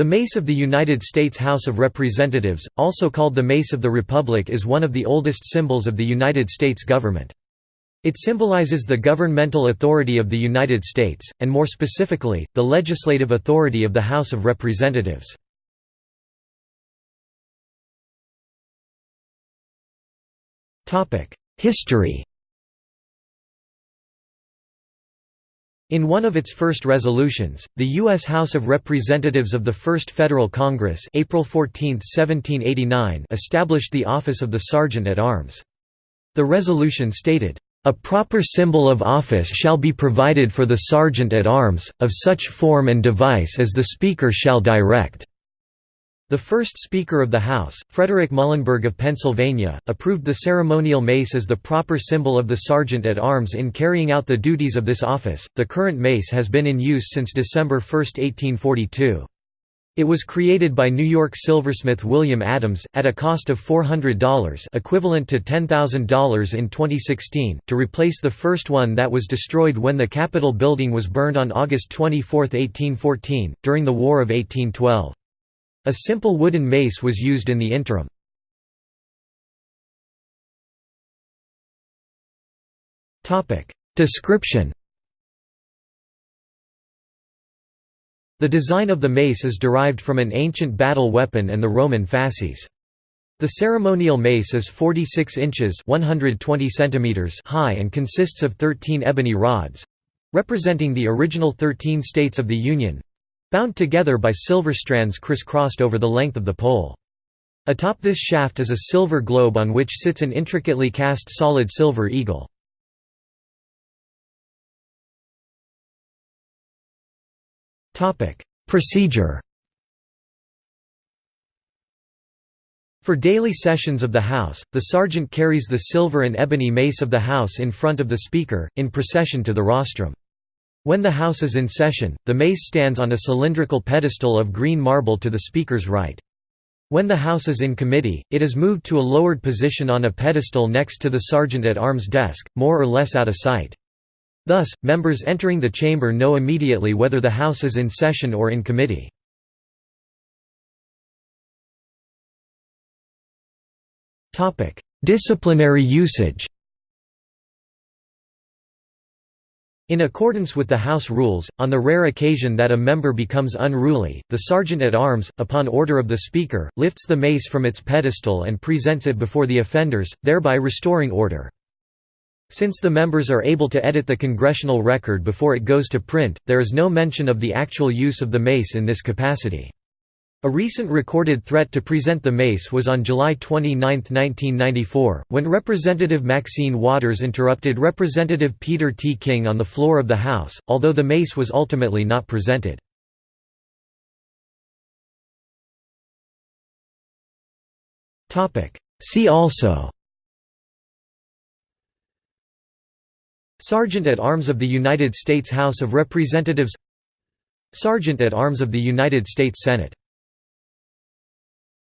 The Mace of the United States House of Representatives, also called the Mace of the Republic is one of the oldest symbols of the United States government. It symbolizes the governmental authority of the United States, and more specifically, the legislative authority of the House of Representatives. History In one of its first resolutions, the U.S. House of Representatives of the First Federal Congress April 14, 1789 established the office of the Sergeant at Arms. The resolution stated, "...a proper symbol of office shall be provided for the Sergeant at Arms, of such form and device as the Speaker shall direct." The first Speaker of the House, Frederick Muhlenberg of Pennsylvania, approved the ceremonial mace as the proper symbol of the Sergeant at Arms in carrying out the duties of this office. The current mace has been in use since December 1, 1842. It was created by New York silversmith William Adams, at a cost of $400 equivalent to $10,000 in 2016, to replace the first one that was destroyed when the Capitol building was burned on August 24, 1814, during the War of 1812. A simple wooden mace was used in the interim. Description The design of the mace is derived from an ancient battle weapon and the Roman fasces. The ceremonial mace is 46 inches 120 centimeters high and consists of 13 ebony rods—representing the original 13 states of the Union, bound together by silver strands crisscrossed over the length of the pole. Atop this shaft is a silver globe on which sits an intricately cast solid silver eagle. Procedure For daily sessions of the House, the sergeant carries the silver and ebony mace of the House in front of the Speaker, in procession to the rostrum. When the House is in session, the mace stands on a cylindrical pedestal of green marble to the Speaker's right. When the House is in committee, it is moved to a lowered position on a pedestal next to the Sergeant-at-Arms desk, more or less out of sight. Thus, members entering the chamber know immediately whether the House is in session or in committee. Disciplinary usage In accordance with the House rules, on the rare occasion that a member becomes unruly, the Sergeant-at-Arms, upon order of the Speaker, lifts the mace from its pedestal and presents it before the offenders, thereby restoring order. Since the members are able to edit the congressional record before it goes to print, there is no mention of the actual use of the mace in this capacity. A recent recorded threat to present the mace was on July 29, 1994, when Representative Maxine Waters interrupted Representative Peter T. King on the floor of the House, although the mace was ultimately not presented. See also Sergeant at Arms of the United States House of Representatives Sergeant at Arms of the United States Senate